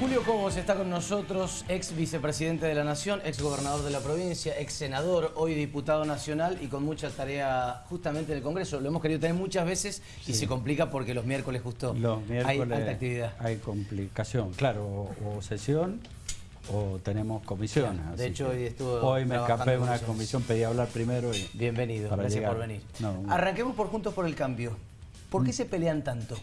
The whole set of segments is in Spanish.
Julio Cobos está con nosotros, ex vicepresidente de la Nación, ex gobernador de la provincia, ex senador, hoy diputado nacional y con mucha tarea justamente en el Congreso. Lo hemos querido tener muchas veces y se complica porque los miércoles justo los miércoles hay alta actividad. Hay complicación, claro, o, sesión o tenemos comisiones. de hecho, hoy estuvo Hoy me escapé de una comisión, pedí hablar primero y... Bienvenido, gracias por venir. Arranquemos por Juntos por el Cambio. ¿Por qué mm. se pelean tanto?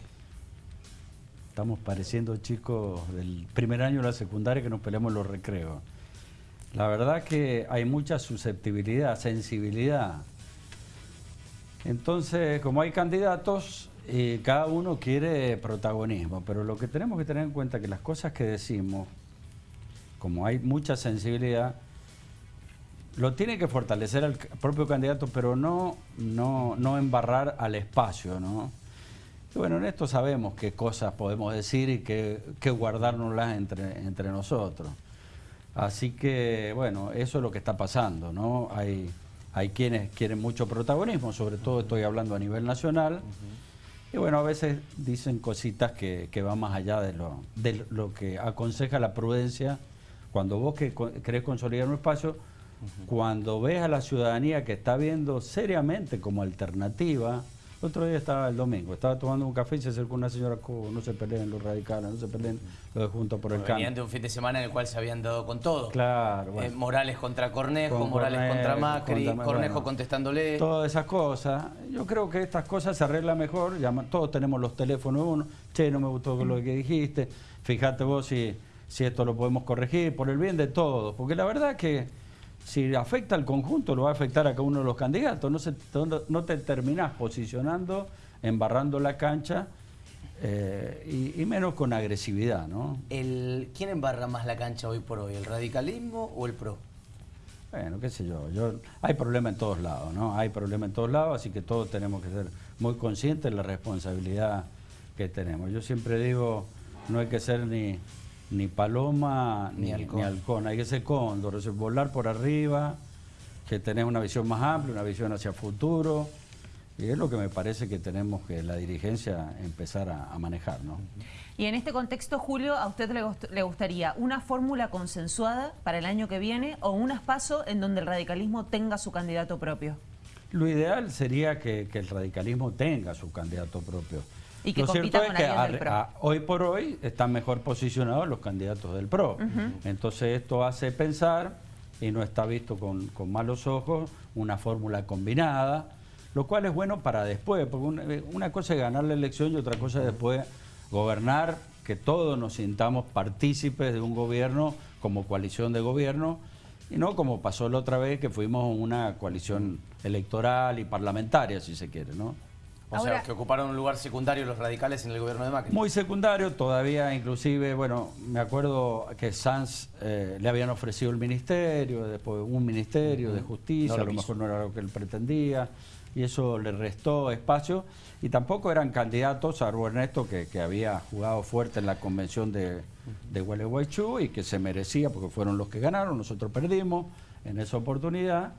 Estamos pareciendo chicos del primer año de la secundaria que nos peleamos los recreos. La verdad que hay mucha susceptibilidad, sensibilidad. Entonces, como hay candidatos, y cada uno quiere protagonismo, pero lo que tenemos que tener en cuenta es que las cosas que decimos, como hay mucha sensibilidad, lo tiene que fortalecer el propio candidato, pero no, no, no embarrar al espacio, ¿no? Bueno, en esto sabemos qué cosas podemos decir y qué, qué guardárnoslas entre, entre nosotros. Así que, bueno, eso es lo que está pasando, ¿no? Hay, hay quienes quieren mucho protagonismo, sobre todo estoy hablando a nivel nacional, y bueno, a veces dicen cositas que, que van más allá de lo, de lo que aconseja la prudencia. Cuando vos que querés consolidar un espacio, cuando ves a la ciudadanía que está viendo seriamente como alternativa otro día estaba el domingo, estaba tomando un café y se acercó una señora no se peleen los radicales, no se peleen los de Juntos por el Cambio. Venían de un fin de semana en el cual se habían dado con todo. Claro. Eh, Morales contra Cornejo, Morales contra Macri, Cornejo contestándole. Todas esas cosas. Yo creo que estas cosas se arreglan mejor. todos tenemos los teléfonos uno. Che, no me gustó lo que dijiste. Fíjate vos si, si esto lo podemos corregir por el bien de todos. Porque la verdad que si afecta al conjunto, lo va a afectar a cada uno de los candidatos. No, se, no te terminás posicionando, embarrando la cancha eh, y, menos con agresividad. ¿no? El, ¿Quién embarra más la cancha hoy por hoy, el radicalismo o el PRO? Bueno, qué sé yo, yo hay problema en todos lados, ¿no? Hay problema en todos lados, así que todos tenemos que ser muy conscientes de la responsabilidad que tenemos. Yo siempre digo, no hay que ser ni ni paloma ni, halcón. Hay que ser cóndor, es volar por arriba, que tener una visión más amplia, una visión hacia el futuro. Y es lo que me parece que tenemos que la dirigencia empezar a, manejar. ¿no? Y en este contexto, Julio, ¿a usted le, gustaría una fórmula consensuada para el año que viene o un espacio en donde el radicalismo tenga su candidato propio? Lo ideal sería que el radicalismo tenga su candidato propio. Y que Lo cierto es que hoy por hoy están mejor posicionados los candidatos del PRO. Entonces esto hace pensar, y no está visto con, malos ojos, una fórmula combinada, lo cual es bueno para después, porque una, cosa es ganar la elección y otra cosa es después gobernar, que todos nos sintamos partícipes de un gobierno como coalición de gobierno, y no como pasó la otra vez que fuimos una coalición electoral y parlamentaria, si se quiere, ¿no? O sea, que ocuparon un lugar secundario los radicales en el gobierno de Macri. Muy secundario, todavía inclusive, bueno, me acuerdo que Sanz eh, le habían ofrecido el ministerio, después un ministerio de justicia, a lo mejor no era lo que él pretendía, y eso le restó espacio. Y tampoco eran candidatos, a Ernesto, que, que había jugado fuerte en la convención de, de Gualeguaychú y que se merecía, porque fueron los que ganaron, nosotros perdimos en esa oportunidad,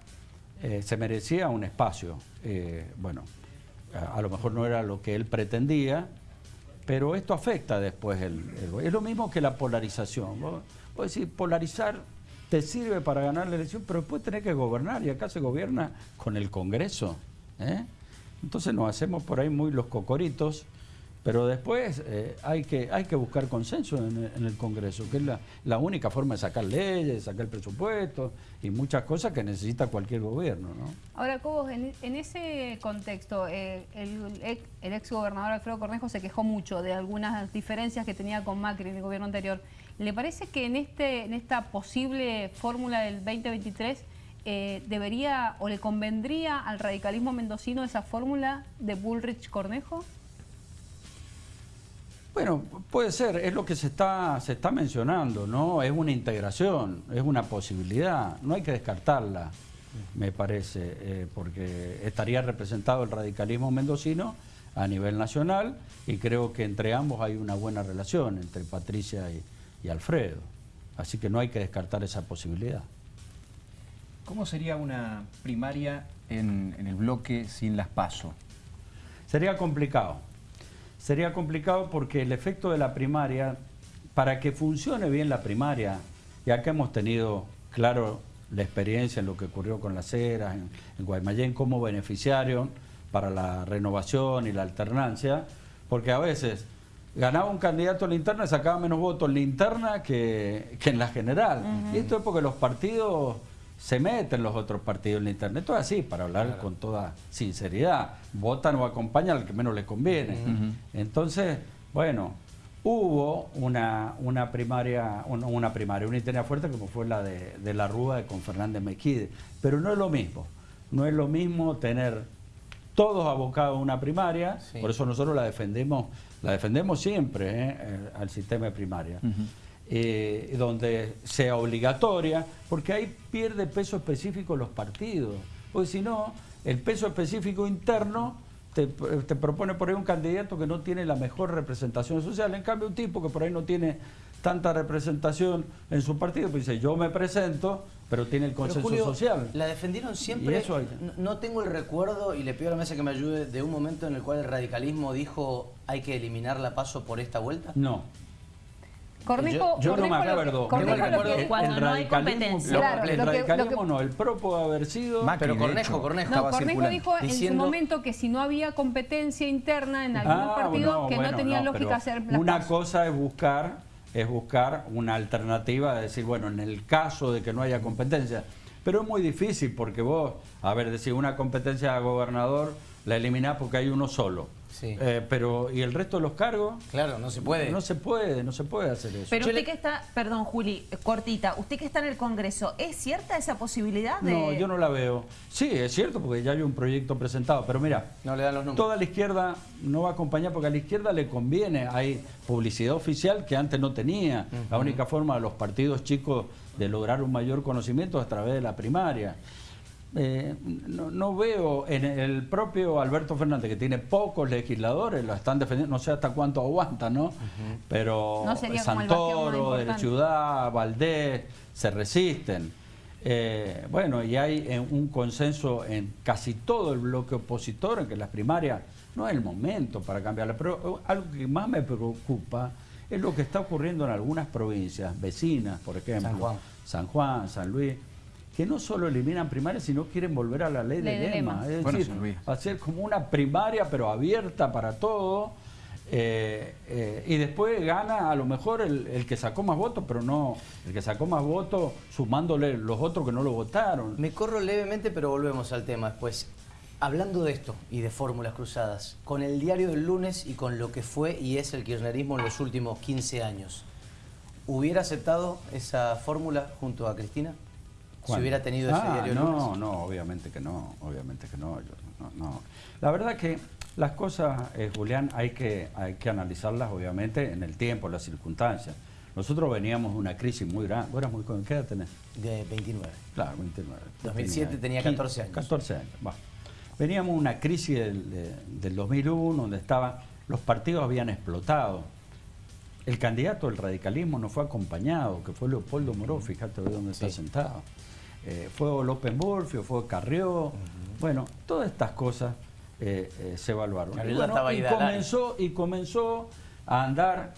eh, se merecía un espacio. Eh, bueno, a, lo mejor no era lo que él pretendía, pero esto afecta después el, Es lo mismo que la polarización. Vos, decir, polarizar te sirve para ganar la elección, pero después tenés que gobernar y acá se gobierna con el Congreso. ¿eh? Entonces nos hacemos por ahí muy los cocoritos pero después eh, hay, que, hay que buscar consenso en el, Congreso, que es la, única forma de sacar leyes, sacar presupuesto y muchas cosas que necesita cualquier gobierno. ¿no? Ahora, Cobos, en, ese contexto, eh, el, el, ex gobernador Alfredo Cornejo se quejó mucho de algunas diferencias que tenía con Macri en el gobierno anterior. ¿Le parece que en, este, en esta posible fórmula del 2023 eh, debería o le convendría al radicalismo mendocino esa fórmula de Bullrich-Cornejo? Bueno, puede ser, es lo que se está, se está mencionando, ¿no? Es una integración, es una posibilidad, no hay que descartarla, me parece, eh, porque estaría representado el radicalismo mendocino a nivel nacional y creo que entre ambos hay una buena relación, entre Patricia y, Alfredo. Así que no hay que descartar esa posibilidad. ¿Cómo sería una primaria en, en el bloque sin las PASO? Sería complicado Sería complicado porque el efecto de la primaria para que funcione bien la primaria, y acá hemos tenido, claro, la experiencia en lo que ocurrió con las eras, en, en Guaymallén, cómo beneficiaron para la renovación y la alternancia, porque a veces ganaba un candidato en la interna y sacaba menos votos en la interna que, que en la general. Y esto es porque los partidos se meten los otros partidos en la interna. Esto es así, para hablar con toda sinceridad. Votan o acompañan al que menos les conviene. Entonces, bueno, hubo una, una primaria, una, una primaria, una interna fuerte como fue la de, de la Rúa con Fernández Mequide. Pero no es lo mismo. No es lo mismo tener todos abocados a una primaria, Sí. por eso nosotros la defendemos, la defendemos siempre ¿eh? Eh, al sistema de primaria, eh, donde sea obligatoria, porque ahí pierde peso específico los partidos, porque si no, el peso específico interno te, te propone por ahí un candidato que no tiene la mejor representación social, en cambio un tipo que por ahí no tiene tanta representación en su partido, pues dice, yo me presento, pero tiene el consenso Julio, social. La defendieron siempre. Y eso hay- No, no tengo el recuerdo, y le pido a la mesa que me ayude, de un momento en el cual el radicalismo dijo hay que eliminar la paso por esta vuelta. No, Cornejo, Yo no me Cornejo lo que- acuerdo. Cornejo Yo lo que- Cuando el no hay radicalismo- competencia. lo- Claro, el lo que- lo que- radicalismo no, el pro puede haber sido... Macri, Pero Cornejo, Cornejo. No, estaba Cornejo circulando. dijo en su momento que si no había competencia interna en algunos Ah, partidos no, que bueno, no tenía no, lógica hacer Una cosa es buscar, es buscar una alternativa, de decir, bueno, en el caso de que no haya competencia. Pero es muy difícil porque vos, a ver, decir una competencia a gobernador la eliminás porque hay uno solo. Sí. Eh, pero, ¿y el resto de los cargos? Claro, no se puede. No se puede, no se puede hacer eso. Pero Yo usted le- que está, perdón Juli, cortita, usted que está en el Congreso, ¿es cierta esa posibilidad de...? No, yo no la veo. Sí, es cierto, porque ya hay un proyecto presentado, pero mira, No le dan los números. toda la izquierda no va a acompañar porque a la izquierda le conviene. Hay publicidad oficial que antes no tenía. La única forma de los partidos chicos de lograr un mayor conocimiento es a través de la primaria. Eh, no, no veo en el propio Alberto Fernández, que tiene pocos legisladores, lo están defendiendo, no sé hasta cuánto aguanta, ¿no? Pero No Santoro, de la. Ciudad, Valdés, se resisten. Eh, bueno, y hay eh, un consenso en casi todo el bloque opositor en que las primarias no es el momento para cambiarlas. Pero eh, algo que más me preocupa es lo que está ocurriendo en algunas provincias vecinas, por ejemplo, San Juan. San Juan, San Luis, que no solo eliminan primarias, sino quieren volver a la ley, Ley de de lema. lema. Es Bueno, decir, hacer como una primaria, pero abierta para todo. eh, eh, y después gana a lo mejor el, el que sacó más votos, pero no el que sacó más votos sumándole los otros que no lo votaron. Me corro levemente, pero volvemos al tema después. Hablando de esto y de fórmulas cruzadas, con el diario del lunes y con lo que fue y es el kirchnerismo en los últimos 15 años, ¿hubiera aceptado esa fórmula junto a Cristina? Si hubiera tenido ese Ah, diario no, lunes. no, obviamente que no, obviamente que no, yo- no, no. La verdad que las cosas, eh, Julián, hay que, hay que analizarlas obviamente en el tiempo, en las circunstancias. Nosotros veníamos de una crisis muy grande. ¿Vos eras muy joven? ¿Qué edad tenés? De 29. Claro, 29. 2007 tenía 14 años. 14 años, bueno. Veníamos de una crisis del, de- del 2001 donde estaba, los partidos habían explotado. El candidato del radicalismo no fue acompañado, que fue Leopoldo Moró, fíjate hoy dónde está Sí. sentado. Eh, fue López Murphy, fue Carrió. Bueno, todas estas cosas eh, eh, se evaluaron. Y, y de comenzó, y comenzó a andar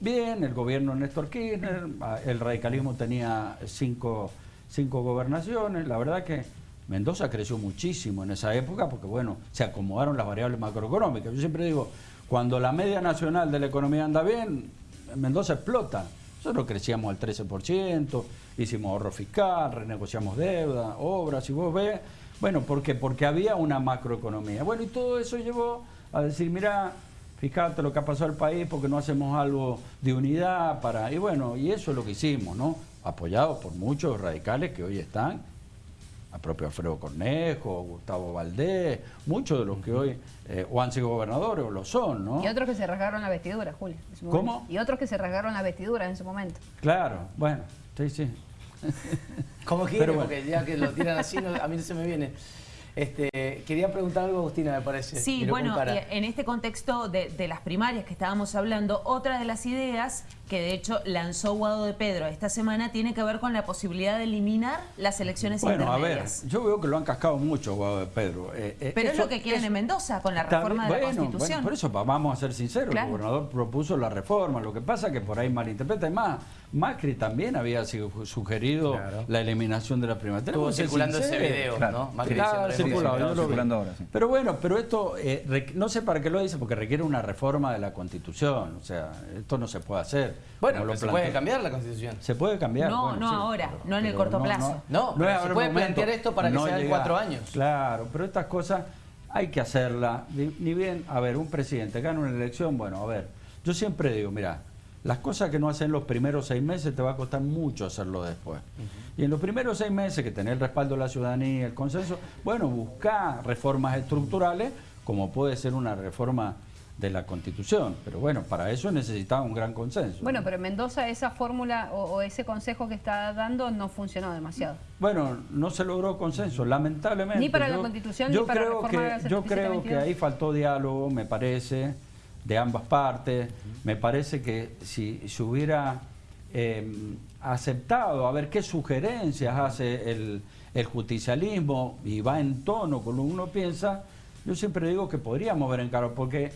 bien el gobierno de Néstor Kirchner, el radicalismo tenía cinco, cinco gobernaciones, la verdad que Mendoza creció muchísimo en esa época porque bueno, se acomodaron las variables macroeconómicas. Yo siempre digo, cuando la media nacional de la economía anda bien, Mendoza explota. Nosotros crecíamos al 13%, hicimos ahorro fiscal, renegociamos deuda, obras, y vos ves, bueno, ¿por qué? Porque había una macroeconomía. Bueno, y todo eso llevó a decir, mira, fíjate lo que ha pasado al país porque no hacemos algo de unidad para... Y bueno, y eso es lo que hicimos, ¿no? Apoyados por muchos radicales que hoy están, a propio Alfredo Cornejo, Gustavo Valdés, muchos de los que hoy eh, o han sido gobernadores o lo son, ¿no? Y otros que se rasgaron la vestidura, Julio. ¿Cómo? Y otros que se rasgaron la vestidura en su momento. Claro, bueno, sí, sí. Como quiere, Pero bueno. porque ya que lo tiran así, no- a mí no se me viene. Este, quería preguntar algo, Agustina, me parece. Sí, bueno, en este contexto de, de, las primarias que estábamos hablando, otra de las ideas que de hecho lanzó Guado de Pedro esta semana tiene que ver con la posibilidad de eliminar las elecciones bueno, a ver, yo veo que lo han cascado mucho Guado de Pedro. Eh, eh, Pero es lo que quieren en Mendoza con la reforma de la Constitución. Bueno, por eso vamos a ser sinceros, el gobernador propuso la reforma, lo que pasa es que por ahí malinterpreta. Y más, Macri también había sugerido la eliminación de la primaria. Estuvo circulando ese video, ¿no? Macri circulando ahora, sí. Pero bueno, pero esto, eh, no sé para qué lo dice, porque requiere una reforma de la Constitución. O sea, esto no se puede hacer. Bueno, se puede cambiar la Constitución. Se puede cambiar. No, no ahora, no en el corto plazo. No, no, se puede plantear esto para que sean cuatro años. Claro, pero estas cosas hay que hacerlas. Ni bien, a ver, un presidente gana una elección, bueno, a ver, yo siempre digo, mira, las cosas que no hacen los primeros seis meses te va a costar mucho hacerlo después. Y en los primeros seis meses que tenés el respaldo de la ciudadanía, el consenso, bueno, buscar reformas estructurales, como puede ser una reforma de la Constitución. Pero bueno, para eso necesitaba un gran consenso. Bueno, pero en Mendoza esa fórmula o, ese consejo que está dando no funcionó demasiado. Bueno, no se logró consenso, lamentablemente. Ni para la Constitución, ni para creo la reforma que, Yo creo que ahí faltó diálogo, me parece, de ambas partes. Me parece que si se hubiera em, aceptado, a ver qué sugerencias hace el, el justicialismo y va en tono con lo que uno piensa, yo siempre digo que podríamos ver en caro, porque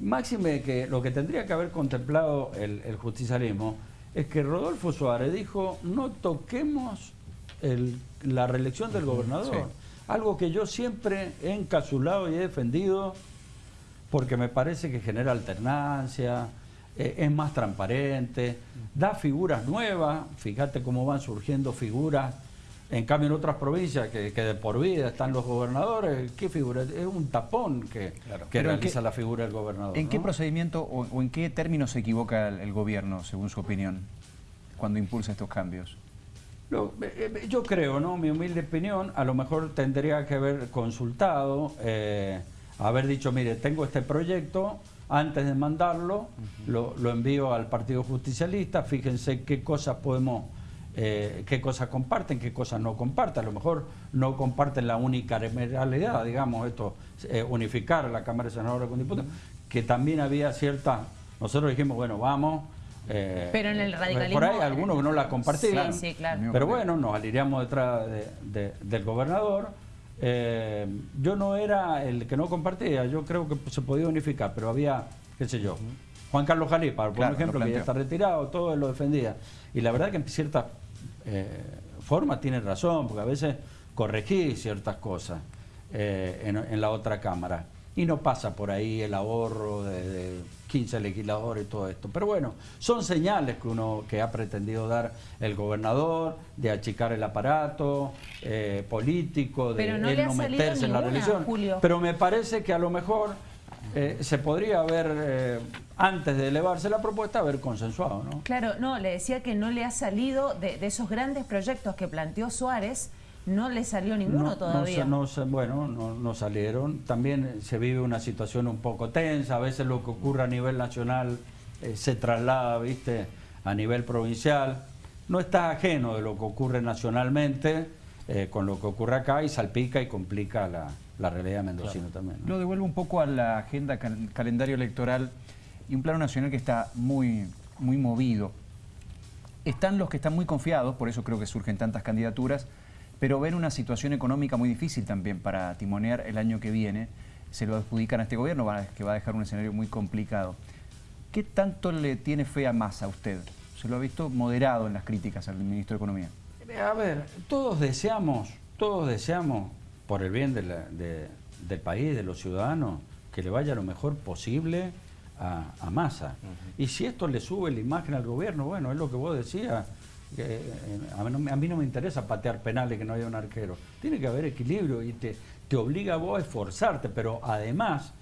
Máxime que lo que tendría que haber contemplado el, justicialismo es que Rodolfo Suárez dijo no toquemos la reelección del gobernador. Algo que yo siempre he encapsulado y he defendido porque me parece que genera alternancia, eh, es más transparente, da figuras nuevas, fíjate cómo van surgiendo figuras en cambio, en otras provincias que, de por vida están los gobernadores, ¿qué figura? Es un tapón que, que realiza la figura del gobernador. ¿En qué procedimiento o, en qué términos se equivoca el, gobierno, según su opinión, cuando impulsa estos cambios? Eh, eh, yo creo, ¿no? Mi humilde opinión, a lo mejor tendría que haber consultado, eh, haber dicho, mire, tengo este proyecto, antes de mandarlo, lo, lo envío al Partido Justicialista, fíjense qué cosas podemos eh, qué cosas comparten, qué cosas no comparten. A lo mejor no comparten la única realidad, digamos, esto, eh, unificar la Cámara de Senadores con diputados, que también había cierta... Nosotros dijimos, bueno, vamos... Eh, pero en el radicalismo... Por ahí algunos que no la compartían. Sí, sí, claro. Pero bueno, nos alineamos detrás del gobernador. Yo no era el que no compartía, yo creo que se podía unificar, pero había, qué sé yo, Juan Carlos Jalipa, por ejemplo, que ya está retirado, todo lo defendía. Y la verdad que en ciertas eh, forma tiene razón, porque a veces corregí ciertas cosas eh, en, la otra Cámara. Y no pasa por ahí el ahorro de, 15 legisladores y todo esto. Pero bueno, son señales que uno que ha pretendido dar el gobernador, de achicar el aparato eh, político, de él no meterse en la religión. Pero me parece que a lo mejor eh, se podría haber, eh, antes de elevarse la propuesta, haber consensuado, ¿no? Claro, no, le decía que no le ha salido de, esos grandes proyectos que planteó Suárez, no le salió ninguno todavía. No, bueno, no, salieron. También se vive una situación un poco tensa, a veces lo que ocurre a nivel nacional eh, se traslada, viste, a nivel provincial. No está ajeno de lo que ocurre nacionalmente con lo que ocurre acá y salpica y complica la, la realidad mendocina también. Lo devuelvo un poco a la agenda, calendario electoral y un plano nacional que está muy, muy movido. Están los que están muy confiados, por eso creo que surgen tantas candidaturas, pero ven una situación económica muy difícil también para timonear el año que viene. Se lo adjudican a este gobierno, que va a dejar un escenario muy complicado. ¿Qué tanto le tiene fe a Massa a usted? Se lo ha visto moderado en las críticas al ministro de Economía. A ver, todos deseamos, todos deseamos por el bien del país, de los ciudadanos, que le vaya lo mejor posible a, a Massa. Y si esto le sube la imagen al gobierno, bueno, es lo que vos decías, eh, a, mí no, me interesa patear penales que no haya un arquero. Tiene que haber equilibrio y te, te obliga a vos a esforzarte, pero además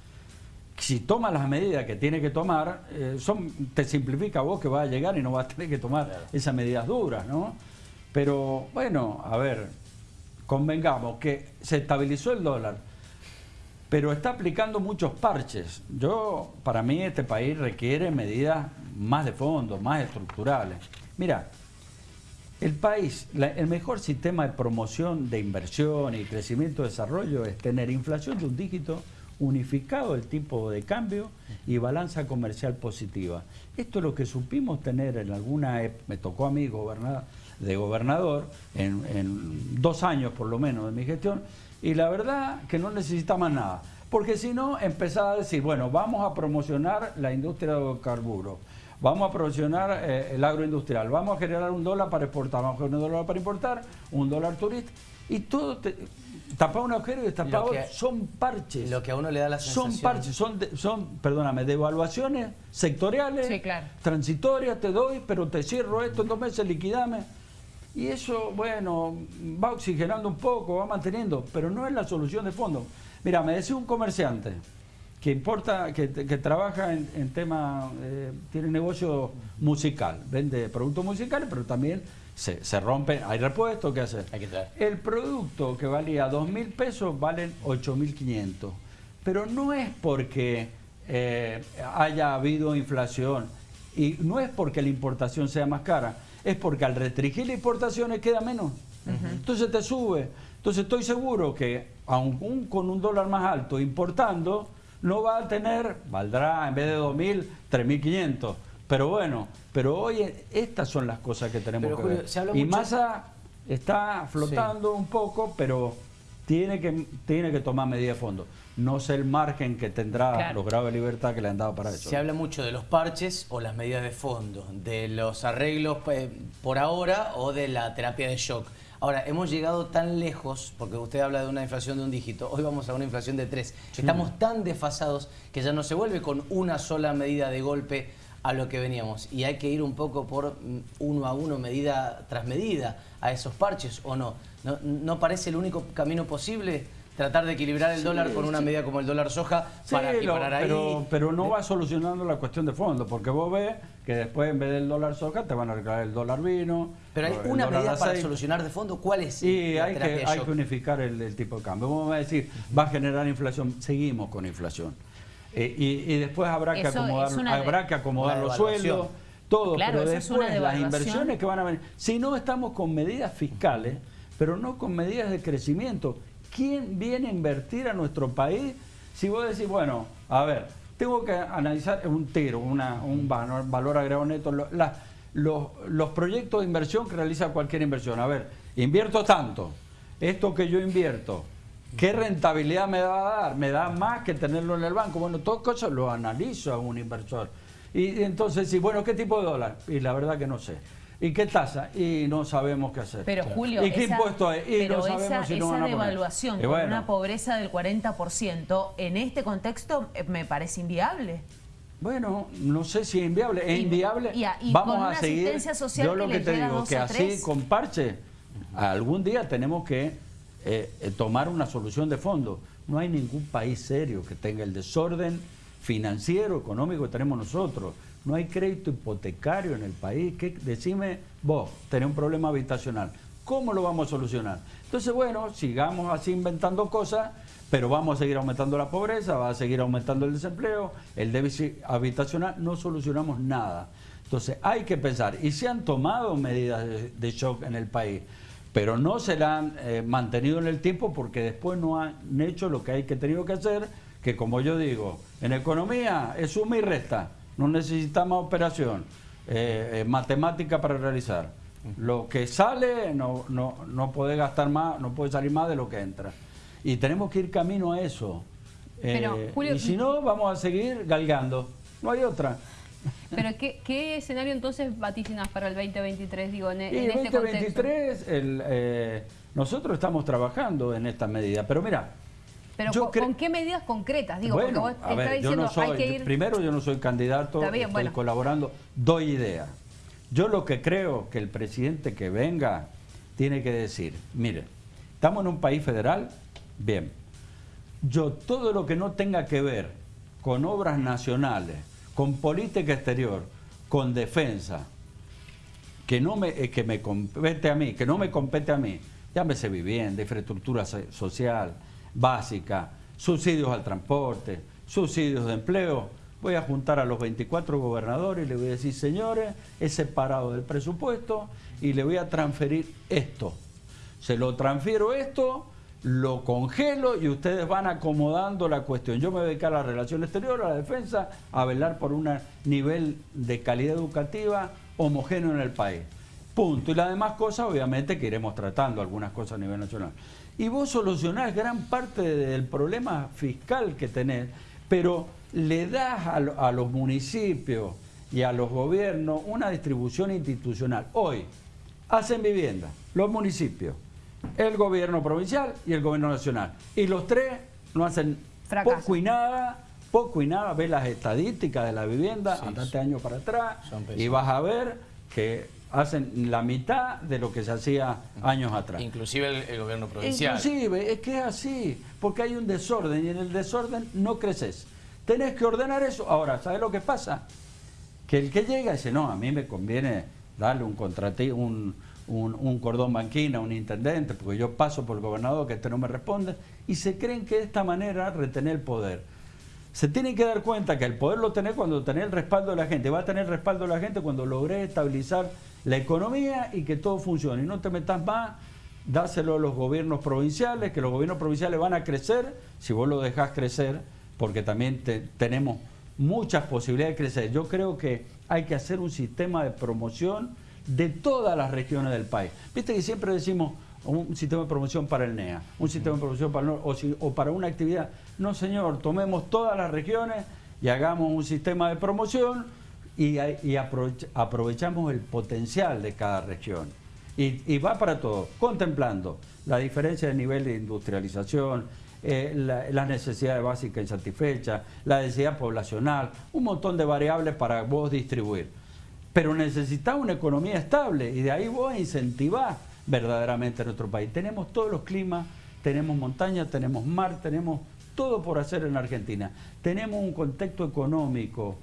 si toma las medidas que tiene que tomar, eh, son, te simplifica a vos que vas a llegar y no vas a tener que tomar esas medidas duras, ¿no? Pero bueno, a ver, convengamos que se estabilizó el dólar, pero está aplicando muchos parches. Yo, para mí, este país requiere medidas más de fondo, más estructurales. Mira, El país, el mejor sistema de promoción de inversión y crecimiento de desarrollo es tener inflación de un dígito, unificado el tipo de cambio y balanza comercial positiva. Esto es lo que supimos tener en alguna, me tocó a mí gobernar, de gobernador, en, dos años por lo menos de mi gestión, y la verdad que no necesitaba nada. Porque si no, empezaba a decir, bueno, vamos a promocionar la industria de carburos, vamos a promocionar eh, el agroindustrial, vamos a generar un dólar para exportar, vamos a generar un dólar para importar, un dólar turista, y todo, te, tapar un agujero y destapar son parches. Lo que a uno le da la sensación. Son parches, son, son perdóname, devaluaciones sectoriales, transitorias, te doy, pero te cierro esto en dos meses, liquidame. Y eso, bueno, va oxigenando un poco, va manteniendo, pero no es la solución de fondo. Mira, me decía un comerciante que importa, que, trabaja en, tema, eh, tiene negocio musical, vende productos musicales, pero también se, se rompe, hay repuestos, ¿qué hacer? Hay que El producto que valía dos mil pesos valen 8.500, pero no es porque eh, haya habido inflación y no es porque la importación sea más cara, es porque al restringir las importaciones queda menos. Entonces te sube. Entonces estoy seguro que aún con un dólar más alto importando, no va a tener, valdrá en vez de 2.000, 3.500. Pero bueno, pero hoy estas son las cosas que tenemos que ver. Y Massa está flotando un poco, pero tiene que, tiene que tomar medidas de fondo. No sé el margen que tendrá los grados de libertad que le han dado para eso. Se habla mucho de los parches o las medidas de fondo, de los arreglos eh, por ahora o de la terapia de shock. Ahora, hemos llegado tan lejos, porque usted habla de una inflación de un dígito, hoy vamos a una inflación de tres. Estamos tan desfasados que ya no se vuelve con una sola medida de golpe a lo que veníamos. Y hay que ir un poco por mm, uno a uno, medida tras medida, a esos parches, ¿o no? ¿No, no parece el único camino posible? Tratar de equilibrar el dólar con una medida como el dólar soja para equiparar ahí. Pero, pero no va solucionando la cuestión de fondo, porque vos ves que después en vez del dólar soja te van a regalar el dólar vino. Pero hay una medida para solucionar de fondo, ¿cuál es? Y hay que, hay que unificar el, tipo de cambio. Vamos a decir, va a generar inflación, seguimos con inflación. Eh, y, después habrá que acomodar, habrá que acomodar los sueldos, todo, pero después las inversiones que van a venir. Si no estamos con medidas fiscales, pero no con medidas de crecimiento ¿Quién viene a invertir a nuestro país? Si vos decís, bueno, a ver, tengo que analizar un tiro, un valor, valor agregado neto, los, proyectos de inversión que realiza cualquier inversión. A ver, invierto tanto, esto que yo invierto, ¿qué rentabilidad me va a dar? ¿Me da más que tenerlo en el banco? Bueno, todo eso lo analizo a un inversor. Y entonces, sí, bueno, ¿qué tipo de dólar? Y la verdad que no sé. ¿Y qué tasa? Y no sabemos qué hacer. Pero Julio, ¿y qué impuesto hay? Y pero no sabemos esa, si esa devaluación con una pobreza del 40% en este contexto eh, me parece inviable. Bueno, no sé si es inviable. Es inviable. Vamos a seguir. Social yo lo que, te digo, que así con parche, algún día tenemos que eh, eh, tomar una solución de fondo. No hay ningún país serio que tenga el desorden financiero, económico que tenemos nosotros no hay crédito hipotecario en el país. Decime vos, tenés un problema habitacional. ¿Cómo lo vamos a solucionar? Entonces, bueno, sigamos así inventando cosas, pero vamos a seguir aumentando la pobreza, va a seguir aumentando el desempleo, el déficit habitacional, no solucionamos nada. Entonces, hay que pensar, y se han tomado medidas de, shock en el país, pero no se la han eh, mantenido en el tiempo porque después no han hecho lo que hay que tenido que hacer, que como yo digo, en economía es suma y resta no necesitamos operación eh, eh, matemática para realizar. Lo que sale no, no, no puede gastar más, no puede salir más de lo que entra. Y tenemos que ir camino a eso. Eh, y si no, vamos a seguir galgando. No hay otra. Pero ¿qué, escenario entonces vaticinas para el 2023? Digo, en, el 2023 este el, nosotros estamos trabajando en esta medida. Pero mira, pero ¿con, qué medidas concretas? Digo, porque vos diciendo, hay que ir... Primero, yo no soy candidato, estoy colaborando, doy idea. Yo lo que creo que el presidente que venga tiene que decir, mire, estamos en un país federal, bien, yo todo lo que no tenga que ver con obras nacionales, con política exterior, con defensa, que no me, eh, que me compete a mí, que no me compete a mí, llámese vivienda, infraestructura social, básica, subsidios al transporte, subsidios de empleo, voy a juntar a los 24 gobernadores y le voy a decir, señores, he separado del presupuesto y le voy a transferir esto. Se lo transfiero esto, lo congelo y ustedes van acomodando la cuestión. Yo me voy dedicar a la relación exterior, a la defensa, a velar por un nivel de calidad educativa homogéneo en el país. Punto. Y las demás cosas, obviamente, que iremos tratando, algunas cosas a nivel nacional. Y vos solucionás gran parte del problema fiscal que tenés, pero le das a, los municipios y a los gobiernos una distribución institucional. Hoy hacen vivienda los municipios, el gobierno provincial y el gobierno nacional. Y los tres no hacen poco y nada, poco y nada. Ves las estadísticas de la vivienda, andate años para atrás y vas a ver que hacen la mitad de lo que se hacía años atrás. Inclusive el, gobierno provincial. Inclusive, es que es así, porque hay un desorden y en el desorden no creces. Tenés que ordenar eso. Ahora, ¿sabes lo que pasa? Que el que llega dice, no, a mí me conviene darle un contrato, un, un, cordón banquina a un intendente, porque yo paso por el gobernador que este no me responde, y se creen que de esta manera retener el poder. Se tienen que dar cuenta que el poder lo tenés cuando tenés el respaldo de la gente, va a tener el respaldo de la gente cuando logré estabilizar la economía y que todo funcione. Y no te metas más, dáselo a los gobiernos provinciales, que los gobiernos provinciales van a crecer si vos lo dejás crecer, porque también tenemos muchas posibilidades de crecer. Yo creo que hay que hacer un sistema de promoción de todas las regiones del país. Viste que siempre decimos un sistema de promoción para el NEA, un sistema de promoción para el o, o para una actividad. No, señor, tomemos todas las regiones y hagamos un sistema de promoción y, aprovechamos el potencial de cada región. Y, va para todo, contemplando la diferencia de nivel de industrialización, eh, las necesidades básicas insatisfechas, la densidad poblacional, un montón de variables para vos distribuir. Pero necesitamos una economía estable y de ahí vos incentivás verdaderamente nuestro país. Tenemos todos los climas, tenemos montaña, tenemos mar, tenemos todo por hacer en Argentina. Tenemos un contexto económico,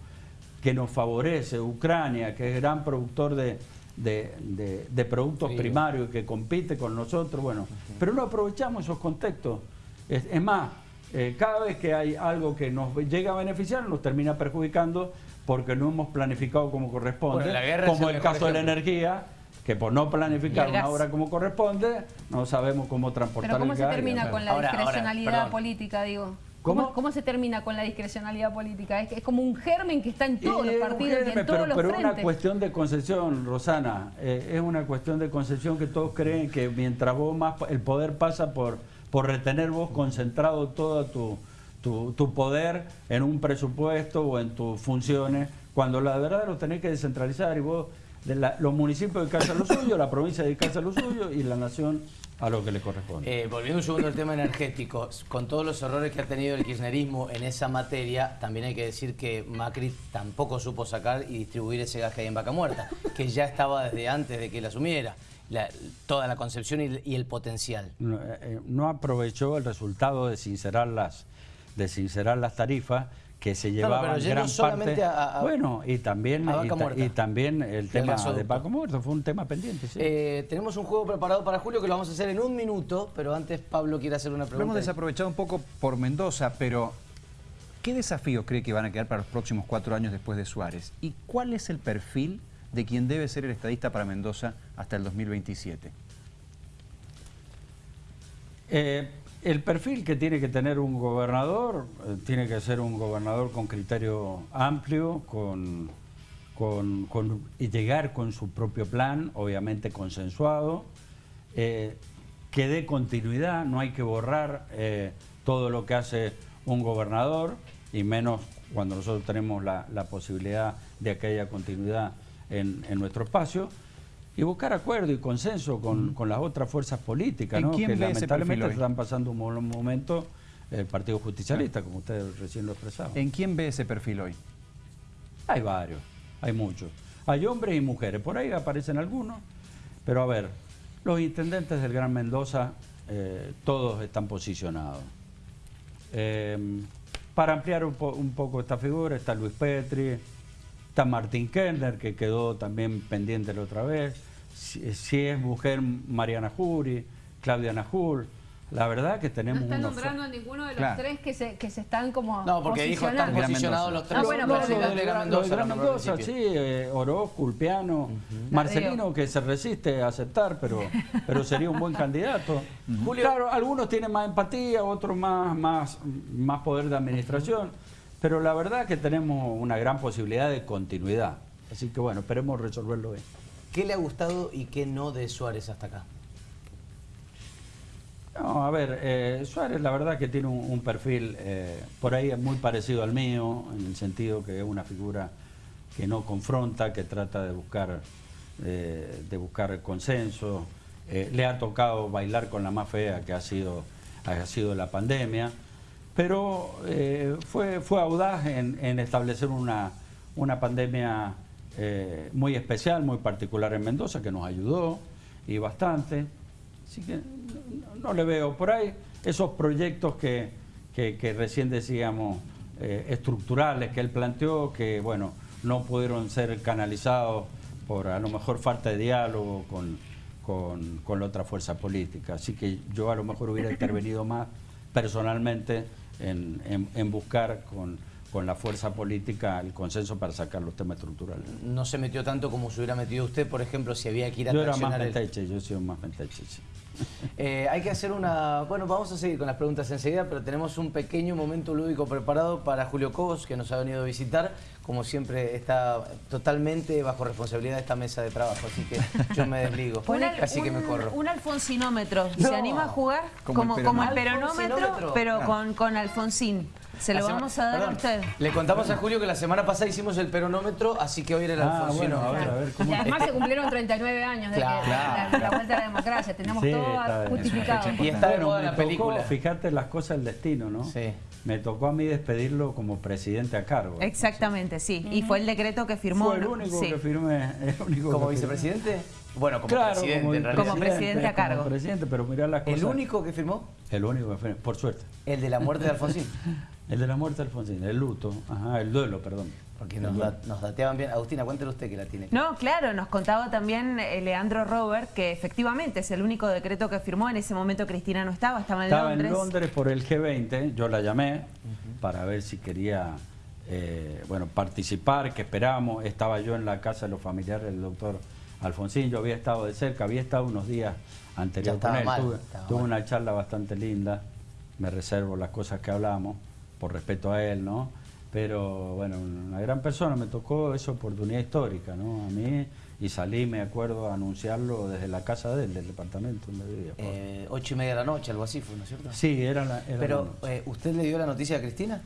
que nos favorece, Ucrania, que es gran productor de, de, productos primarios y que compite con nosotros, bueno, pero no aprovechamos esos contextos. Es, más, eh, cada vez que hay algo que nos llega a beneficiar, nos termina perjudicando porque no hemos planificado como corresponde, como el caso de la energía, que por no planificar una obra como corresponde, no sabemos cómo transportar ¿Pero cómo se termina con la discrecionalidad política, digo? ¿Cómo? se termina con la discrecionalidad política? Es, es como un germen que está en todos los partidos y en todos los Pero es una cuestión de concesión, Rosana. Eh, es una cuestión de concesión que todos creen que mientras vos más... El poder pasa por, por retener vos concentrado todo tu, tu, poder en un presupuesto o en tus funciones, cuando la verdad lo tenés que descentralizar y vos... los municipios dedicarse a lo suyo, la provincia dedicarse a lo suyo y la nación a lo que le corresponde. Eh, volviendo un segundo al tema energético, con todos los errores que ha tenido el kirchnerismo en esa materia, también hay que decir que Macri tampoco supo sacar y distribuir ese gas que hay en Vaca Muerta, que ya estaba desde antes de que él asumiera. toda la concepción y, el potencial. No, eh, eh, no, aprovechó el resultado de sincerar las, de sincerar las tarifas que se llevaban gran parte. bueno, y también, y, también el tema de Paco Muerto, fue un tema pendiente. Eh, tenemos un juego preparado para Julio que lo vamos a hacer en un minuto, pero antes Pablo quiere hacer una pregunta. Lo hemos desaprovechado un poco por Mendoza, pero ¿qué desafíos cree que van a quedar para los próximos cuatro años después de Suárez? ¿Y cuál es el perfil de quien debe ser el estadista para Mendoza hasta el 2027? Eh, el perfil que tiene que tener un gobernador eh, tiene que ser un gobernador con criterio amplio, con, con, y llegar con su propio plan, obviamente consensuado, eh, que dé continuidad, no hay que borrar eh, todo lo que hace un gobernador, y menos cuando nosotros tenemos la, posibilidad de que haya continuidad en nuestro espacio y buscar acuerdo y consenso con, las otras fuerzas políticas, ¿no? que lamentablemente están pasando un mal momento el Partido Justicialista, como ustedes recién lo expresaban. ¿En quién ve ese perfil hoy? Hay varios, hay muchos. Hay hombres y mujeres, por ahí aparecen algunos, pero a ver, los intendentes del Gran Mendoza, eh, todos están posicionados. Em, para ampliar un, un, poco esta figura está Luis Petri, está Martín Kellner, que quedó también pendiente la otra vez, si, es mujer Mariana Jury, Claudia Najul, la verdad que No tenemos está unos- nombrando a ninguno de los Claro. tres que se, que se están como No, porque dijo están posicionados los tres. Ah, bueno, los pero de Gran de Mendoza, sí, eh, Orozco, Ulpiano, Marcelino que se resiste a aceptar, pero, pero sería un buen candidato. Julio- Claro, algunos tienen más empatía, otros más, más, más poder de administración, pero la verdad que tenemos una gran posibilidad de continuidad. Así que bueno, esperemos resolverlo bien. ¿Qué le ha gustado y qué no de Suárez hasta acá? No, a ver, eh, Suárez la verdad que tiene un, perfil eh, por ahí muy parecido al mío, en el sentido que es una figura que no confronta, que trata de buscar, eh, de buscar consenso. Le ha tocado bailar con la más fea que ha sido, ha sido la pandemia, pero fue, fue audaz en, en establecer una, una pandemia eh, muy especial, muy particular en Mendoza, que nos ayudó y bastante. Así que no, le veo por ahí esos proyectos que, que- recién decíamos eh, estructurales que él planteó, que bueno, no pudieron ser canalizados por a lo mejor falta de diálogo con, con, con la otra fuerza política. Así que yo a lo mejor hubiera intervenido más personalmente en, en- en buscar con, con la fuerza política el consenso para sacar los temas estructurales. No se metió tanto como se hubiera metido usted, por ejemplo, si había que ir a Yo era más el- menteche, yo he sido más menteche, sí. Eh, hay que hacer una... Bueno, vamos a seguir con las preguntas enseguida, pero tenemos un pequeño momento lúdico preparado para Julio Cobos, que nos ha venido a visitar. Como siempre, está totalmente bajo responsabilidad de esta mesa de trabajo, así que yo me desligo. Un, Así que me un- corro. un alfonsinómetro. No. ¿Se anima a jugar? Como el Como, como el peronómetro. pero Ah. con, con Alfonsín. Se lo vamos a dar Perdón, a usted. Le contamos a Julio que la semana pasada hicimos el peronómetro, así que hoy era el Ah, Alfonsino. bueno, a ver, a ver, ¿cómo Y además se cumplieron 39 años de que Claro. la, la vuelta a la democracia. Tenemos Sí, todo justificado. Y está de Bueno, moda la tocó, película. fíjate las cosas del destino, ¿no? Sí. Me tocó a mí despedirlo como presidente a cargo. Exactamente, sí. Y fue el decreto que firmó. Fue el único Sí. que firmé. el único ¿Como que vicepresidente? Bueno, como Claro, presidente como, en realidad. Como presidente a cargo. Como presidente, pero mirá las cosas. ¿El único que firmó? El único que firmé, por suerte. El de la muerte de Alfonsín. El de la muerte de Alfonsín, el luto, ajá, el duelo, perdón. Porque nos, da- nos dateaban bien. Agustina, cuéntele usted que la tiene. No, claro, nos contaba también eh, Leandro Robert que efectivamente es el único decreto que firmó. En ese momento Cristina no estaba, estaba en Estaba Londres. en Londres por el G20, yo la llamé para ver si quería eh, bueno, participar, que esperábamos. Estaba yo en la casa de los familiares del doctor Alfonsín, yo había estado de cerca, había estado unos días anteriores Ya con estaba él. mal, tuve estaba tuve una charla bastante linda, me reservo las cosas que hablamos, por respeto a él, ¿no? Pero bueno, una gran persona, me tocó esa oportunidad histórica, ¿no? A mí, y salí, me acuerdo, a anunciarlo desde la casa de él, del departamento donde vivía. Eh, ocho y media de la noche, algo así fue, ¿no es cierto? Sí, era la... era la Pero, noche. eh, ¿usted le dio la noticia a Cristina?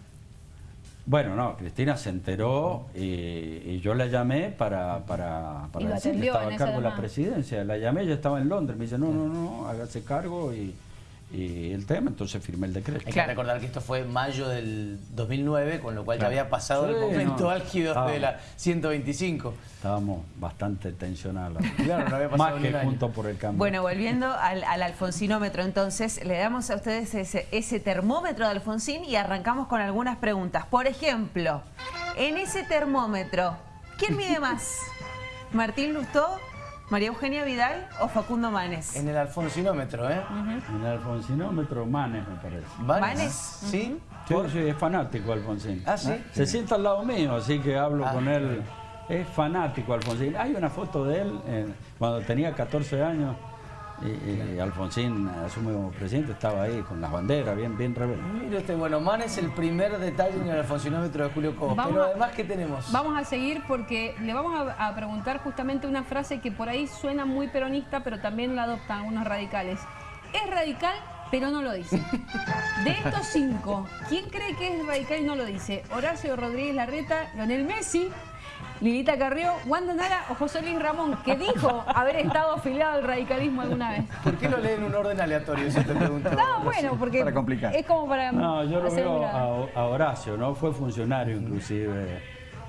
Bueno, no, Cristina se enteró y, y yo la llamé para, para, para decir que estaba a cargo de la presidencia. La llamé, ella estaba en Londres, me dice, no, no, no, hágase cargo y, y el tema, entonces firmé el decreto. Hay Claro. que recordar que esto fue en mayo del 2009, con lo cual Claro. ya había pasado el momento no. álgido de la 125. Estábamos bastante tensionados. Claro, no había pasado Más que un año. juntos por el cambio. Bueno, volviendo al, al alfonsinómetro, entonces le damos a ustedes ese, ese termómetro de Alfonsín y arrancamos con algunas preguntas. Por ejemplo, en ese termómetro, ¿quién mide más? ¿Martín Lustó, María Eugenia Vidal o Facundo Manes? En el alfonsinómetro, ¿eh? En el alfonsinómetro, Manes, me parece. ¿Vanes? ¿Vanes? ¿Sí? Sí, sí, es fanático Alfonsín. Ah, ¿sí? Se sienta al lado mío, así que hablo Ah. con él. Es fanático Alfonsín. Hay una foto de él eh, cuando tenía 14 años y, y Alfonsín asume como presidente, estaba ahí con las banderas, bien, bien rebelde. Mire usted, bueno, Man es el primer detalle en el alfonsinómetro de Julio Cobos. Vamos Pero a- además, ¿qué tenemos? Vamos a seguir porque le vamos a, a preguntar justamente una frase que por ahí suena muy peronista, pero también la adoptan algunos radicales. Es radical, pero no lo dice. De estos cinco, ¿quién cree que es radical y no lo dice? Horacio Rodríguez Larreta, Leonel Messi, Lilita Carrió, Wanda Nara o José Luis Ramón, que dijo haber estado afiliado al radicalismo alguna vez. ¿Por qué lo lee en un orden aleatorio? Si te pregunto. No, bueno, porque Para complicar. es como para No, yo lo veo una- a, a Horacio, ¿no? Fue funcionario inclusive.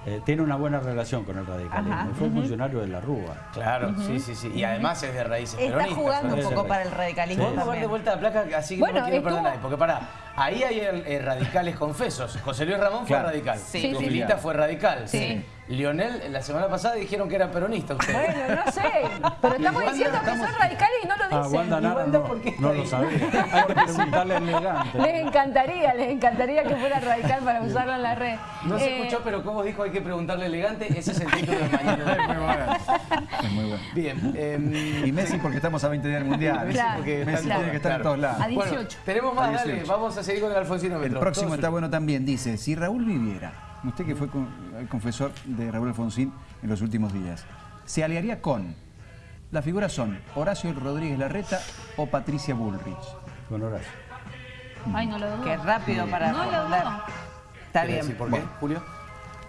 Eh, tiene una buena relación con el radicalismo. Ajá. Fue funcionario de la Rúa. Claro, sí, sí, sí. Y además es de raíces Está peronistas. jugando un poco para el radicalismo Vamos a ver de vuelta la placa, así que Bueno, no me quiero estuvo- perder nadie. Porque pará, ahí hay el- eh, radicales confesos. José Luis Ramón fue radical. Sí. Sí, sí. Lilita fue radical. Sí. Lionel, la semana pasada dijeron que era peronista usted. Bueno, no sé, pero estamos Wanda, diciendo que estamos- son radicales y no lo Ah, dicen. Wanda Nara Wanda, no, ¿por qué no está lo sabía. Hay que preguntarle elegante. Les encantaría, les encantaría que fuera radical para usarlo en la red. No se Eh, escuchó, pero como dijo, hay que preguntarle elegante. Ese es el título de mañana. Es muy bueno. Es muy bueno. Bien. em, Y Messi porque estamos a 20 días del Mundial. Claro, porque Messi claro, tiene que estar en claro. todos lados. A 18. Bueno, tenemos más, A dale. 18. Vamos a seguir con el Alfonsino El Metro. próximo Todo está bueno también. Dice, si Raúl viviera, usted que fue con- el confesor de Raúl Alfonsín en los últimos días, se aliaría con, las figuras son Horacio Rodríguez Larreta o Patricia Bullrich. Con Horacio. Ay, no lo dudo. Qué rápido para No lo dudo. Está ¿Quiere bien. decir por qué, Julio?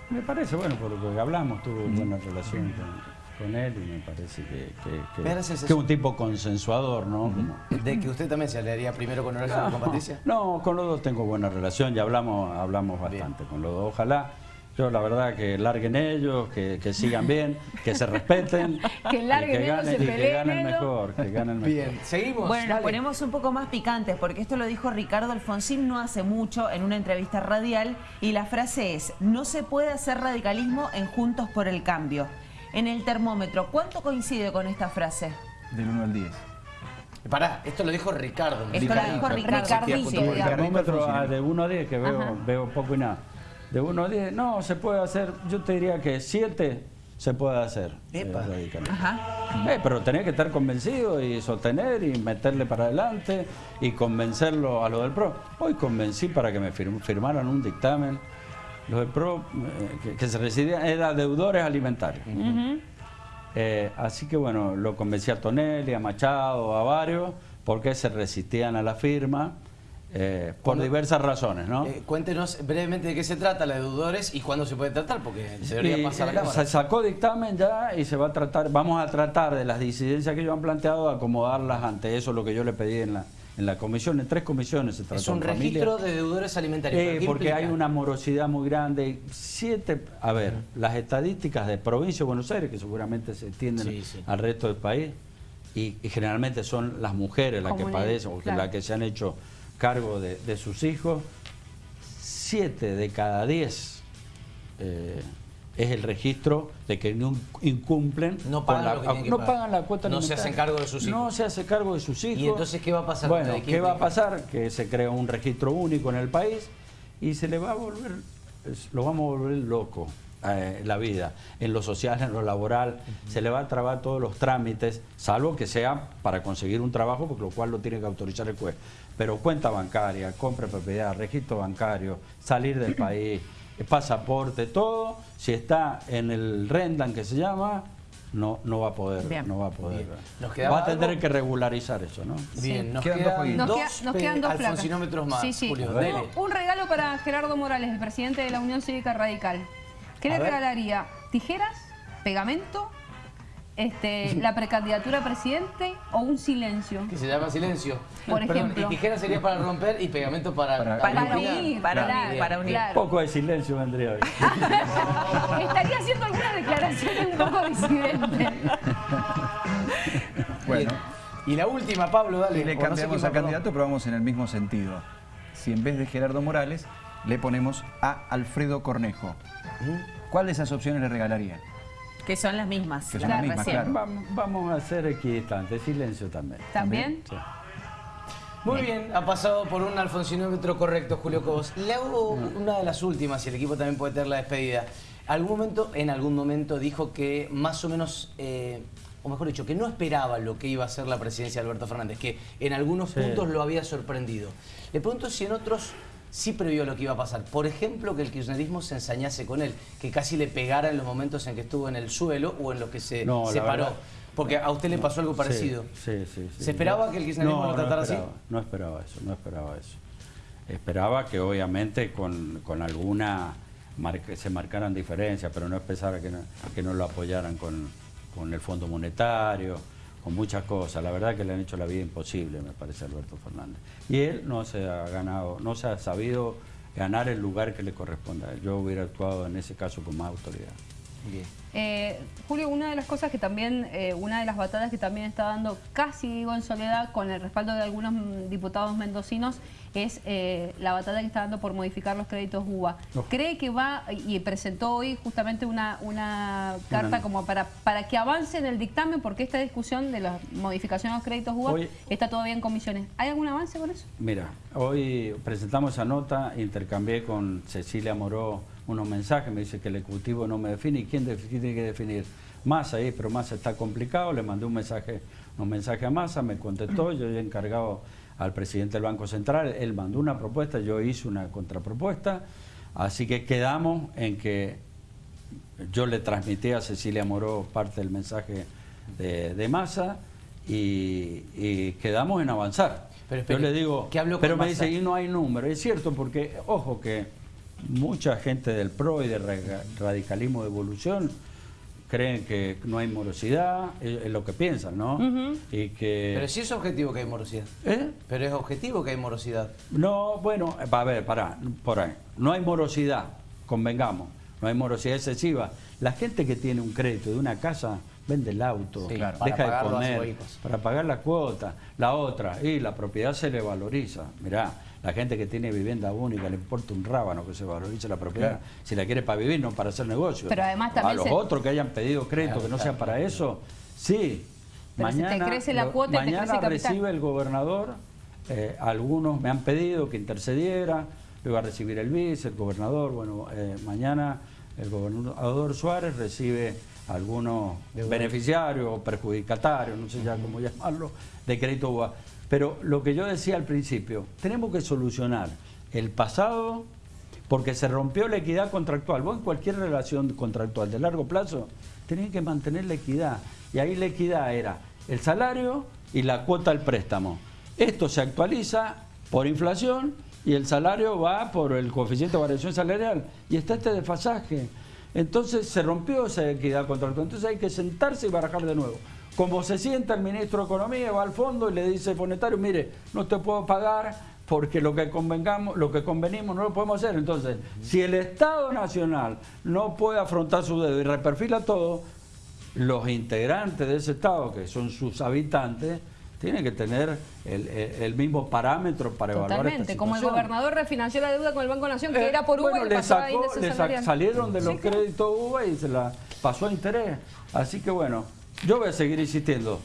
Me parece, bueno, por lo que hablamos, tuvo buena relación con, con él y me parece que, que, que- que es un tipo consensuador, ¿no? De que usted también se aliaría primero con Horacio que con Patricia. No, con los dos tengo buena relación y hablamos, hablamos bastante con los dos. Ojalá, yo la verdad que larguen ellos, que, que sigan bien, que se respeten. Que larguen y que ellos, ganen, se y que ganen mejor, que ganen mejor. Bien, seguimos. Bueno, nos ponemos un poco más picantes porque esto lo dijo Ricardo Alfonsín no hace mucho en una entrevista radial y la frase es, no se puede hacer radicalismo en Juntos por el Cambio. En el termómetro, ¿cuánto coincide con esta frase? Del 1 al 10. Pará, esto lo dijo Ricardo. Esto lo dijo Ricardo. Sí, el termómetro ah, de 1 a 10, que veo, Ajá. veo poco y nada. De 1 a 10, no, se puede hacer, yo te diría que 7 se puede hacer. eh, Epa. radicalmente. Ajá. Eh, pero tenés que estar convencido y sostener y meterle para adelante y convencerlo a lo del PRO. Hoy convencí para que me firm- firmaran un dictamen. Los del PRO, eh, que, se residían, eran deudores alimentarios. Eh, así que bueno, lo convencí a Tonelli, a Machado, a varios, porque se resistían a la firma eh, por diversas razones, ¿no? Eh, cuéntenos brevemente de qué se trata la de deudores y cuándo se puede tratar, porque se debería Y, pasar a la Cámara. Se sacó dictamen ya y se va a tratar, vamos a tratar de las disidencias que ellos han planteado, acomodarlas ante eso, lo que yo le pedí en la, en la comisión, en tres comisiones se trató. Es un registro de deudores alimentarios. Eh, ¿Pero qué porque hay una morosidad muy grande. Siete, a ver, las estadísticas de provincia de Buenos Aires, que seguramente se extienden Sí, sí. al resto del país, y, y generalmente son las mujeres las que padecen, o claro. las que se han hecho cargo de, de sus hijos, siete de cada diez eh, es el registro de que no incumplen No pagan la, que que no pagar. pagan la cuota No se hacen cargo de sus hijos. No se hace cargo de sus hijos. ¿Y entonces qué va a pasar? Bueno, ¿De qué ¿qué va a pasar? Que se crea un registro único en el país y se le va a volver, lo vamos a volver loco eh, la vida, en lo social, en lo laboral, se le va a trabar todos los trámites, salvo que sea para conseguir un trabajo, por lo cual lo tiene que autorizar el juez. Pero cuenta bancaria, compra de propiedad, registro bancario, salir del país, pasaporte, todo, si está en el Rendan que se llama, no, no va a poder, Bien. no va a poder. Bien. ¿Nos quedaba Va a tener algo? que regularizar eso, ¿no? Bien, nos Quedan dos quedan, jueguitos. Nos, dos, queda- nos pe- quedan dos placas. alfonsinómetros más, Sí, sí. Julio. A ver. dele. Un regalo para Gerardo Morales, el presidente de la Unión Cívica Radical. ¿Qué le ver. regalaría? ¿Tijeras? ¿Pegamento? Este, ¿La precandidatura a presidente o un silencio? Que se llama silencio. Por ejemplo. y tijera sería para romper y pegamento para... Para- Para unir, para unir, para unir. Claro. Poco de silencio vendría hoy. Estaría haciendo algunas declaraciones un poco disidentes. Bueno, Y la última, Pablo, dale. y le no cambiamos a candidato, pero vamos en el mismo sentido. Si en vez de Gerardo Morales le ponemos a Alfredo Cornejo, ¿cuál de esas opciones le regalaría? Que son las mismas. Que son las mismas, claro. Vamos, vamos a ser equidistantes, silencio también. ¿También? Sí. Muy bien, ha pasado por un alfonsinómetro correcto, Julio Cobos. Le hago una de las últimas y el equipo también puede tener la despedida. Algún momento, en algún momento dijo que más o menos, eh, o mejor dicho, que no esperaba lo que iba a ser la presidencia de Alberto Fernández, que en algunos Sí. puntos lo había sorprendido. Le pregunto si en otros sí previó lo que iba a pasar. Por ejemplo, que el kirchnerismo se ensañase con él, que casi le pegara en los momentos en que estuvo en el suelo o en los que se No, separó. Porque a usted le pasó algo parecido. Sí, sí, sí. ¿Se esperaba que el kirchnerismo No, lo tratara no así? No esperaba eso, no esperaba eso. Esperaba que obviamente con, con alguna marca- se marcaran diferencias, pero no esperaba que no, que no lo apoyaran con, con el Fondo Monetario, con muchas cosas. La verdad que le han hecho la vida imposible, me parece, Alberto Fernández. Y él no se ha ganado, no se ha sabido ganar el lugar que le corresponde. a él. Yo hubiera actuado en ese caso con más autoridad. Eh, Julio, una de las cosas que también, eh, una de las batallas que también está dando casi digo en soledad con el respaldo de algunos diputados mendocinos es eh, la batalla que está dando por modificar los créditos UBA. ¿Cree que va, y presentó hoy justamente una, una carta como para, para que avance en el dictamen, porque esta discusión de la modificación de los créditos UBA está todavía en comisiones. ¿Hay algún avance con eso? Mira, hoy presentamos esa nota, intercambié con Cecilia Moró unos mensajes, me dice que el Ejecutivo no me define, ¿y quién tiene que definir? Massa ahí, pero Massa está complicado, le mandé un mensaje, un mensaje a Massa, me contestó, yo he encargado al presidente del Banco Central, él mandó una propuesta, yo hice una contrapropuesta, así que quedamos en que yo le transmití a Cecilia Moró parte del mensaje de, Massa y, quedamos en avanzar. Pero yo le digo, pero me dice, y no hay número. Es cierto, porque, ojo, que mucha gente del PRO y del radicalismo de evolución creen que no hay morosidad, es, lo que piensan, ¿no? y que... Pero sí es objetivo que hay morosidad. ¿Eh? Pero es objetivo que hay morosidad. No, bueno, a ver, pará, por ahí. No hay morosidad, convengamos, no hay morosidad excesiva. La gente que tiene un crédito de una casa vende el auto, deja de comer, para pagar la cuota, la otra, y la propiedad se le valoriza. Mirá, la gente que tiene vivienda única le importa un rábano que se valorice la propiedad. Si la quiere para vivir, no para hacer negocio. Pero además también A los otros que hayan pedido crédito que no sea para eso, sí. mañana crece la cuota mañana recibe el gobernador, eh, algunos me han pedido que intercediera, lo iba a recibir el vice, el gobernador, bueno, eh, mañana el gobernador Suárez recibe algunos beneficiarios o perjudicatarios, no sé ya cómo llamarlo, de crédito UBA. Pero lo que yo decía al principio, tenemos que solucionar el pasado porque se rompió la equidad contractual. Vos en cualquier relación contractual de largo plazo tenés que mantener la equidad. Y ahí la equidad era el salario y la cuota del préstamo. Esto se actualiza por inflación y el salario va por el coeficiente de variación salarial. Y está este desfasaje. Entonces se rompió esa equidad contractual. Entonces hay que sentarse y barajar de nuevo. Como se sienta el ministro de Economía, va al fondo y le dice al monetario, mire, no te puedo pagar porque lo que convengamos, lo que convenimos no lo podemos hacer. Entonces, si el Estado Nacional no puede afrontar su dedo y reperfila todo, los integrantes de ese Estado, que son sus habitantes, tienen que tener el, mismo parámetro para evaluar esta como el gobernador refinanció la deuda con el Banco Nación, que eh, era por UVA y le, sacó, le salieron de los créditos UVA y se la pasó a interés. Así que bueno, yo voy a seguir insistiendo.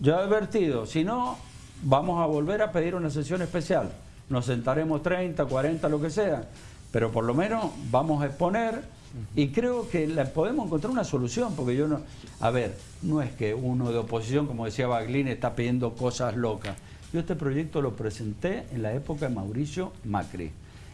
Yo he advertido, si no, vamos a volver a pedir una sesión especial. Nos sentaremos 30, 40, lo que sea, pero por lo menos vamos a exponer y creo que podemos encontrar una solución, porque yo no... A ver, no es que uno de oposición, como decía Baglini, está pidiendo cosas locas. Yo este proyecto lo presenté en la época de Mauricio Macri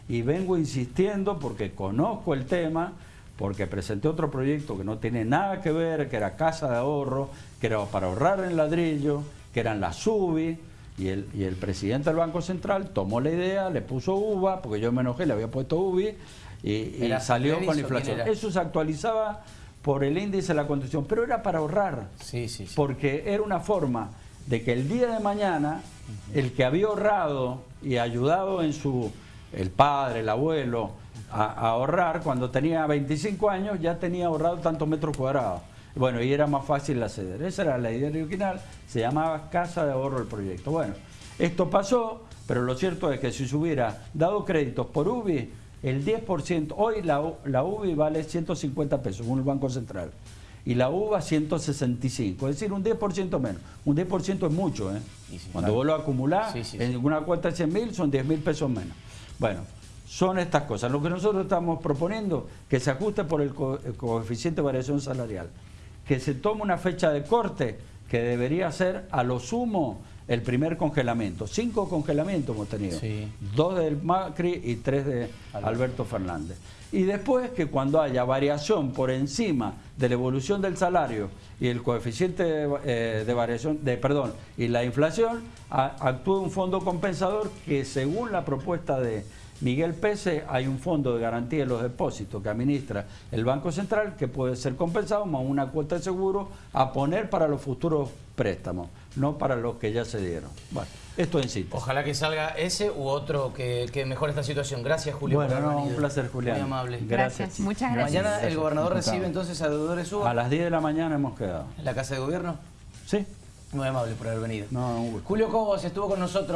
y vengo insistiendo porque conozco el tema, porque presenté otro proyecto que no tiene nada que ver, que era casa de ahorro, que era para ahorrar en ladrillo, que eran las UBI, y el, y el presidente del Banco Central tomó la idea, le puso UVA, porque yo me enojé, le había puesto UBI, y, salió con la inflación. Eso se actualizaba por el índice de la condición, pero era para ahorrar, sí, sí, porque era una forma de que el día de mañana el que había ahorrado y ayudado en su, el padre, el abuelo, a, ahorrar, cuando tenía 25 años ya tenía ahorrado tantos metros cuadrados. Bueno, y era más fácil acceder. Esa era la idea original, se llamaba Casa de Ahorro el proyecto. Bueno, esto pasó, pero lo cierto es que si se hubiera dado créditos por UBI, el 10%, hoy la, la UBI vale 150 pesos, según el Banco Central, y la UVA 165, es decir, un 10% menos. Un 10% es mucho, ¿eh? Cuando vos lo acumulás, en una cuenta de 100 mil son 10 mil pesos menos. Bueno, son estas cosas. Lo que nosotros estamos proponiendo, que se ajuste por el, coeficiente de variación salarial, que se tome una fecha de corte que debería ser a lo sumo el primer congelamiento. Cinco congelamientos hemos tenido. Dos del Macri y tres de Alberto Fernández. Y después que cuando haya variación por encima de la evolución del salario y el coeficiente de, eh, variación, de perdón, y la inflación, actúe un fondo compensador que según la propuesta de Miguel Pese, hay un fondo de garantía de los depósitos que administra el Banco Central que puede ser compensado más una cuota de seguro a poner para los futuros préstamos, no para los que ya se dieron. Bueno, esto en síntesis. Ojalá que salga ese u otro que, que mejore esta situación. Gracias, Julio. Bueno, no, un placer, Julián. Muy amable. Gracias, muchas gracias. Mañana el gobernador recibe entonces a deudores A UBA las 10 de la mañana hemos quedado. en la Casa de Gobierno. ¿Sí? Muy amable por haber venido. No, un gusto. Julio Cobos estuvo con nosotros.